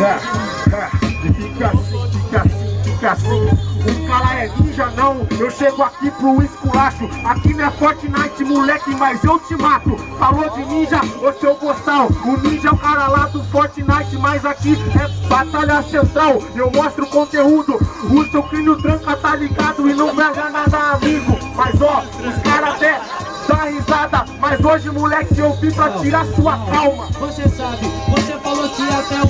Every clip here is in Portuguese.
tá, fica assim, fica assim, fica assim. O cara é ninja não, eu chego aqui pro esculacho Aqui não é Fortnite moleque, mas eu te mato Falou de ninja, ô seu boçal O ninja é o cara lá do Fortnite, mas aqui é batalha central Eu mostro conteúdo, o seu crânio tranca tá ligado E não pega nada amigo Mas ó, os caras até dá risada Mas hoje moleque eu vim pra tirar sua calma Você sabe, você falou que até o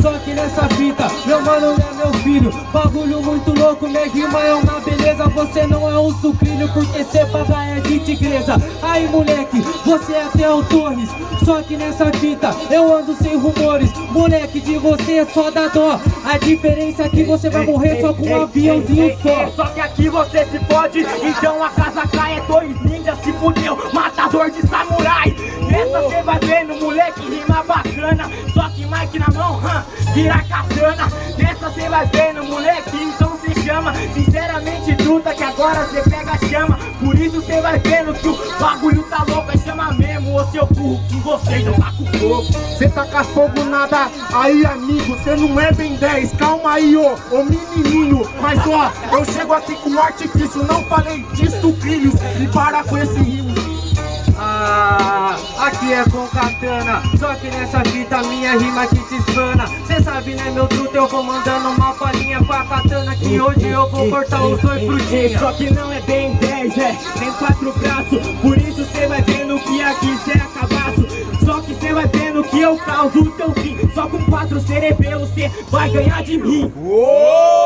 só que nessa fita, meu mano é meu filho. Bagulho muito louco, minha rima é uma beleza. Você não é um sucrilho porque cê paga é de tigresa. Aí moleque, você é até o Torres. Só que nessa fita, eu ando sem rumores. Moleque, de você é só dá dó. A diferença é que você vai morrer só com um aviãozinho só. Só que aqui você se pode Então a casa cai é dois ninjas se fudeu. Matador de samurai Nessa cê vai vendo, moleque, rima bacana. Só que Mike na mão, hum, vira katana. Nessa cê vai vendo, moleque, então se chama. Sinceramente, truta, que agora cê pega a chama. Por isso cê vai vendo que o bagulho tá louco É chama mesmo, ô seu burro, que você não tá com fogo. Cê tá com fogo nada, aí amigo Cê não é bem 10, calma aí, ô, ô menininho. Mas ó, eu chego aqui com artifício Não falei disso, filhos, e para com esse rimo. Ah, aqui é com katana Só que nessa fita minha rima que te espana. Cê sabe né meu truto, eu vou mandando uma palhinha com a katana Que hoje eu vou cortar os dois frutinhos Só que não é bem 10, é, tem quatro braços. Por isso cê vai vendo que aqui cê é cabaço. Só que cê vai vendo que eu causo o seu fim. Só com quatro cerebelos cê vai ganhar de mim. Uou!